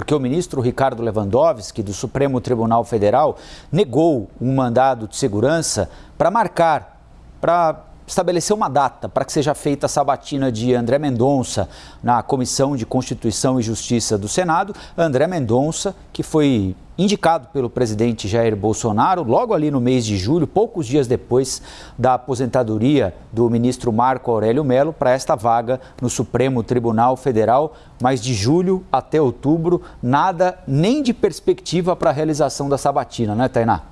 porque o ministro Ricardo Lewandowski, do Supremo Tribunal Federal, negou um mandado de segurança para marcar, para estabelecer uma data para que seja feita a sabatina de André Mendonça na Comissão de Constituição e Justiça do Senado. André Mendonça, que foi indicado pelo presidente Jair Bolsonaro logo ali no mês de julho, poucos dias depois da aposentadoria do ministro Marco Aurélio Melo para esta vaga no Supremo Tribunal Federal. Mas de julho até outubro, nada nem de perspectiva para a realização da sabatina, né, Tainá?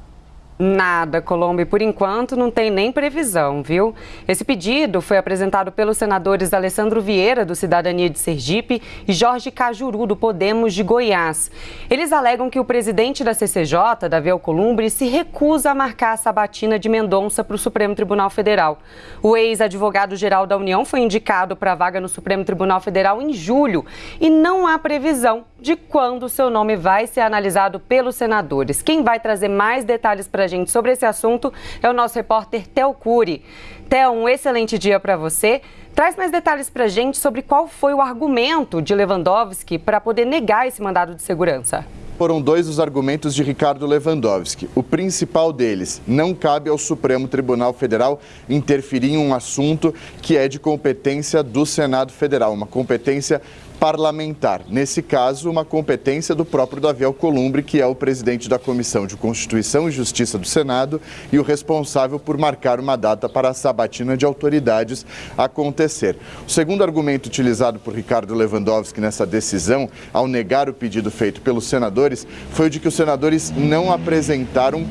Nada, Colombo, por enquanto não tem nem previsão, viu? Esse pedido foi apresentado pelos senadores Alessandro Vieira, do Cidadania de Sergipe, e Jorge Cajuru, do Podemos de Goiás. Eles alegam que o presidente da CCJ, Davi Alcolumbre, se recusa a marcar a sabatina de Mendonça para o Supremo Tribunal Federal. O ex-advogado-geral da União foi indicado para a vaga no Supremo Tribunal Federal em julho e não há previsão de quando seu nome vai ser analisado pelos senadores. Quem vai trazer mais detalhes para gente sobre esse assunto é o nosso repórter Theo Cury. Theo, um excelente dia para você. Traz mais detalhes para a gente sobre qual foi o argumento de Lewandowski para poder negar esse mandado de segurança. Foram dois os argumentos de Ricardo Lewandowski. O principal deles, não cabe ao Supremo Tribunal Federal interferir em um assunto que é de competência do Senado Federal, uma competência parlamentar. Nesse caso, uma competência do próprio Davi Alcolumbre, que é o presidente da Comissão de Constituição e Justiça do Senado e o responsável por marcar uma data para a sabatina de autoridades acontecer. O segundo argumento utilizado por Ricardo Lewandowski nessa decisão, ao negar o pedido feito pelos senadores, foi o de que os senadores não apresentaram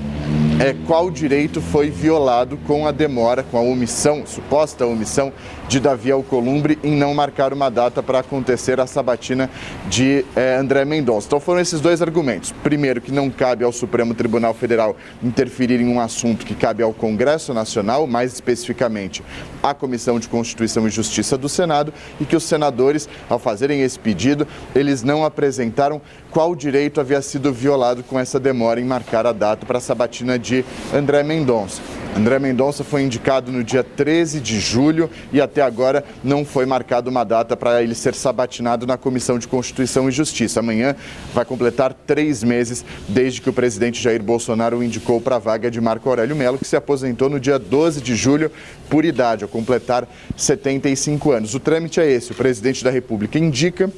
é, qual direito foi violado com a demora, com a omissão, suposta omissão de Davi Alcolumbre em não marcar uma data para acontecer a sabatina de é, André Mendonça. Então foram esses dois argumentos. Primeiro, que não cabe ao Supremo Tribunal Federal interferir em um assunto que cabe ao Congresso Nacional, mais especificamente à Comissão de Constituição e Justiça do Senado, e que os senadores, ao fazerem esse pedido, eles não apresentaram qual direito havia sido violado com essa demora em marcar a data para a sabatina de André Mendonça. André Mendonça foi indicado no dia 13 de julho e até agora não foi marcada uma data para ele ser sabatinado na Comissão de Constituição e Justiça. Amanhã vai completar três meses desde que o presidente Jair Bolsonaro o indicou para a vaga de Marco Aurélio Melo, que se aposentou no dia 12 de julho por idade, ao completar 75 anos. O trâmite é esse: o presidente da República indica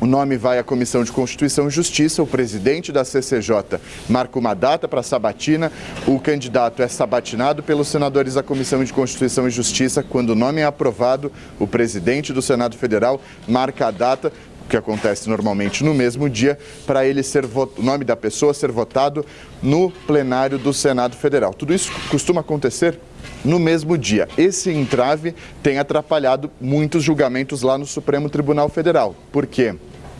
o nome vai à Comissão de Constituição e Justiça, o presidente da CCJ marca uma data para a sabatina, o candidato é sabatinado pelos senadores da Comissão de Constituição e Justiça. Quando o nome é aprovado, o presidente do Senado Federal marca a data que acontece normalmente no mesmo dia, para ele ser o nome da pessoa ser votado no plenário do Senado Federal. Tudo isso costuma acontecer no mesmo dia. Esse entrave tem atrapalhado muitos julgamentos lá no Supremo Tribunal Federal. Por quê?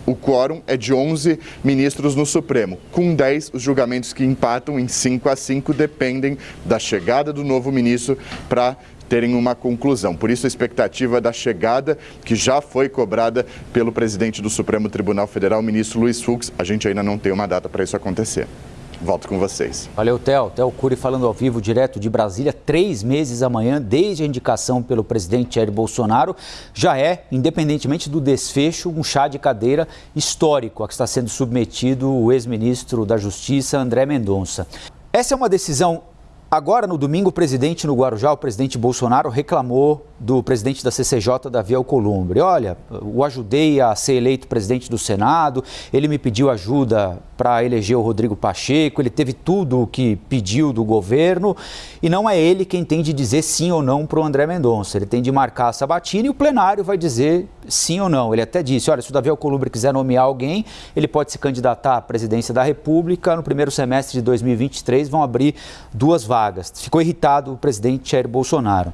O quórum é de 11 ministros no Supremo. Com 10, os julgamentos que empatam em 5 a 5 dependem da chegada do novo ministro para terem uma conclusão. Por isso, a expectativa da chegada, que já foi cobrada pelo presidente do Supremo Tribunal Federal, ministro Luiz Fux, a gente ainda não tem uma data para isso acontecer. Volto com vocês. Valeu, Theo. Theo Cury falando ao vivo, direto de Brasília. Três meses amanhã, desde a indicação pelo presidente Jair Bolsonaro, já é, independentemente do desfecho, um chá de cadeira histórico a que está sendo submetido o ex-ministro da Justiça, André Mendonça. Essa é uma decisão Agora, no domingo, o presidente no Guarujá, o presidente Bolsonaro, reclamou do presidente da CCJ, Davi Alcolumbre. Olha, o ajudei a ser eleito presidente do Senado, ele me pediu ajuda para eleger o Rodrigo Pacheco, ele teve tudo o que pediu do governo e não é ele quem tem de dizer sim ou não para o André Mendonça. Ele tem de marcar a sabatina e o plenário vai dizer sim ou não. Ele até disse, olha, se o Davi Alcolumbre quiser nomear alguém, ele pode se candidatar à presidência da República. No primeiro semestre de 2023 vão abrir duas vagas. Ficou irritado o presidente Jair Bolsonaro.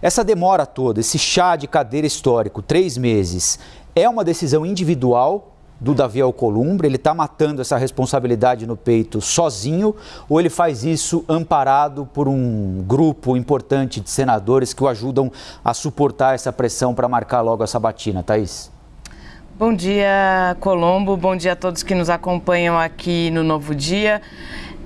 Essa demora toda, esse chá de cadeira histórico, três meses, é uma decisão individual do Davi Alcolumbre? Ele está matando essa responsabilidade no peito sozinho ou ele faz isso amparado por um grupo importante de senadores que o ajudam a suportar essa pressão para marcar logo a sabatina, Thaís? Bom dia, Colombo. Bom dia a todos que nos acompanham aqui no Novo Dia.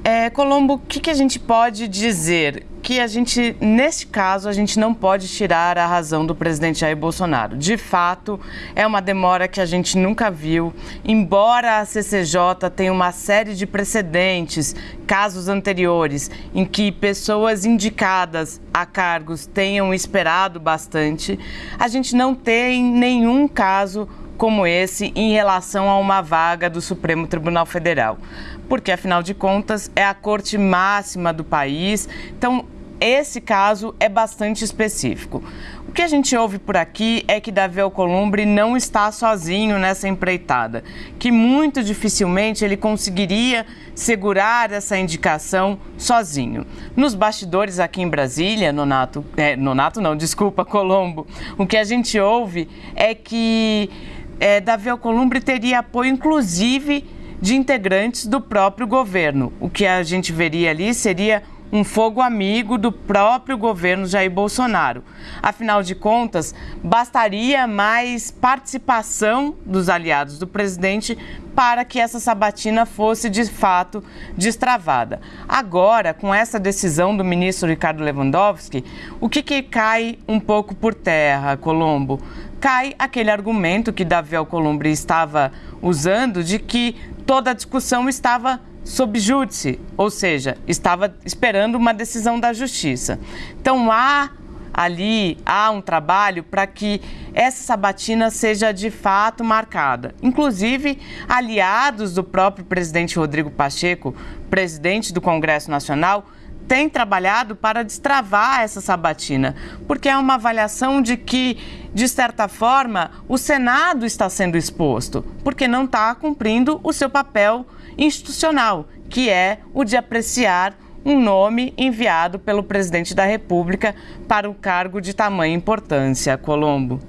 É, Colombo, o que, que a gente pode dizer? Que a gente, neste caso, a gente não pode tirar a razão do presidente Jair Bolsonaro. De fato, é uma demora que a gente nunca viu. Embora a CCJ tenha uma série de precedentes, casos anteriores, em que pessoas indicadas a cargos tenham esperado bastante, a gente não tem nenhum caso como esse em relação a uma vaga do Supremo Tribunal Federal. Porque, afinal de contas, é a corte máxima do país. Então, esse caso é bastante específico. O que a gente ouve por aqui é que Davi Alcolumbre não está sozinho nessa empreitada, que muito dificilmente ele conseguiria segurar essa indicação sozinho. Nos bastidores aqui em Brasília, Nonato, é, Nonato não, desculpa, Colombo, o que a gente ouve é que é, Davi Alcolumbre teria apoio, inclusive, de integrantes do próprio governo. O que a gente veria ali seria um fogo amigo do próprio governo Jair Bolsonaro. Afinal de contas, bastaria mais participação dos aliados do presidente para que essa sabatina fosse de fato destravada. Agora, com essa decisão do ministro Ricardo Lewandowski, o que, que cai um pouco por terra, Colombo? Cai aquele argumento que Davi Alcolumbre estava usando de que toda a discussão estava sob júdice, ou seja, estava esperando uma decisão da justiça. Então há ali há um trabalho para que essa sabatina seja de fato marcada. Inclusive, aliados do próprio presidente Rodrigo Pacheco, presidente do Congresso Nacional, têm trabalhado para destravar essa sabatina, porque é uma avaliação de que, de certa forma, o Senado está sendo exposto, porque não está cumprindo o seu papel institucional, que é o de apreciar um nome enviado pelo presidente da República para um cargo de tamanha importância. Colombo.